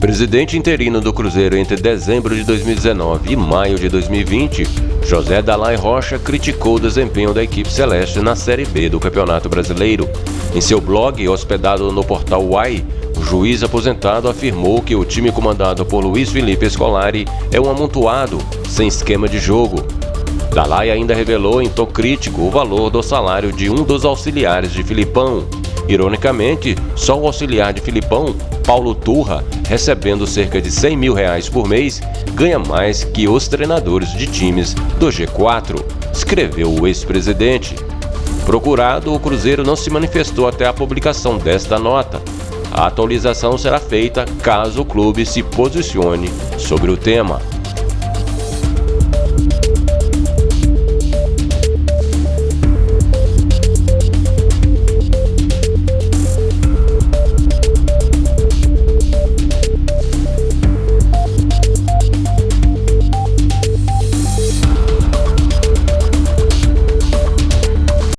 Presidente interino do Cruzeiro entre dezembro de 2019 e maio de 2020, José Dalai Rocha criticou o desempenho da equipe celeste na Série B do Campeonato Brasileiro. Em seu blog, hospedado no portal Uai, juiz aposentado afirmou que o time comandado por Luiz Felipe Scolari é um amontoado, sem esquema de jogo. Dalai ainda revelou em tom crítico o valor do salário de um dos auxiliares de Filipão, Ironicamente, só o auxiliar de Filipão, Paulo Turra, recebendo cerca de 100 mil reais por mês, ganha mais que os treinadores de times do G4, escreveu o ex-presidente. Procurado, o Cruzeiro não se manifestou até a publicação desta nota. A atualização será feita caso o clube se posicione sobre o tema.